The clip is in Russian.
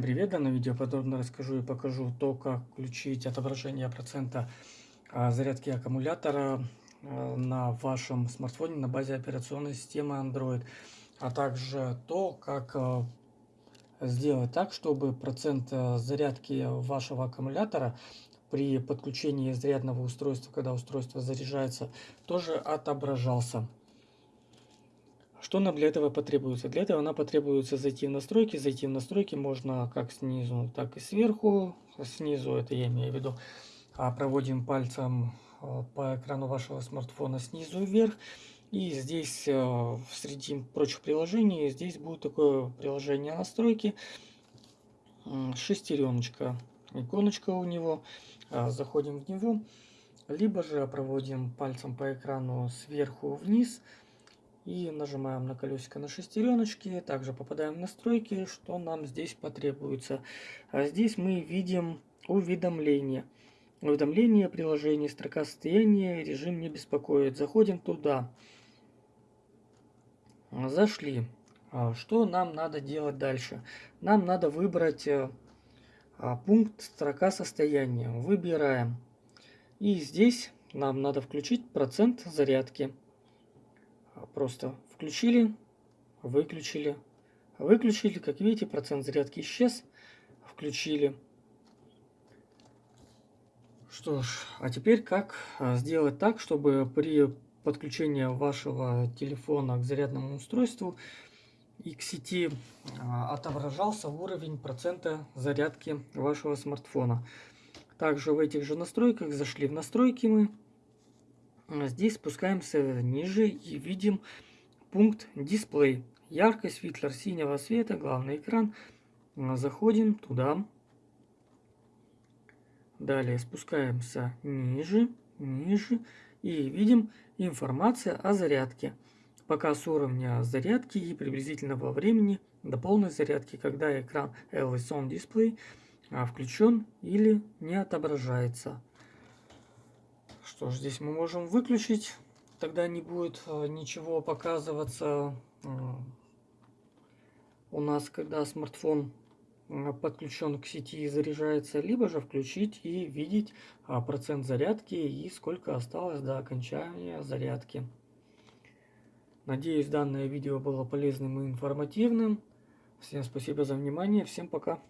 Привет, в видео подробно расскажу и покажу то, как включить отображение процента а, зарядки аккумулятора а, на вашем смартфоне на базе операционной системы Android, а также то, как а, сделать так, чтобы процент зарядки вашего аккумулятора при подключении зарядного устройства, когда устройство заряжается, тоже отображался. Что нам для этого потребуется? Для этого нам потребуется зайти в настройки. Зайти в настройки можно как снизу, так и сверху. Снизу, это я имею в виду, а, проводим пальцем а, по экрану вашего смартфона снизу вверх. И здесь, а, среди прочих приложений, здесь будет такое приложение настройки. Шестереночка, иконочка у него. Заходим в него. Либо же проводим пальцем по экрану сверху вниз. И нажимаем на колесико на шестереночки. Также попадаем в настройки, что нам здесь потребуется. А здесь мы видим уведомления. Уведомление приложения, строка состояния, режим не беспокоит. Заходим туда. Зашли. А что нам надо делать дальше? Нам надо выбрать э, а, пункт строка состояния. Выбираем. И здесь нам надо включить процент зарядки. Просто включили, выключили, выключили. Как видите, процент зарядки исчез. Включили. Что ж, а теперь как а, сделать так, чтобы при подключении вашего телефона к зарядному устройству и к сети а, отображался уровень процента зарядки вашего смартфона. Также в этих же настройках зашли в настройки мы, а здесь спускаемся ниже и видим пункт дисплей. Яркость, фильтр синего света, главный экран. Заходим туда. Далее спускаемся ниже, ниже и видим информация о зарядке. Показ уровня зарядки и приблизительного времени до полной зарядки, когда экран Always On а, включен или не отображается. Что ж, здесь мы можем выключить. Тогда не будет э, ничего показываться э, у нас, когда смартфон э, подключен к сети и заряжается, либо же включить и видеть процент зарядки и сколько осталось до окончания зарядки. Надеюсь, данное видео было полезным и информативным. Всем спасибо за внимание, всем пока.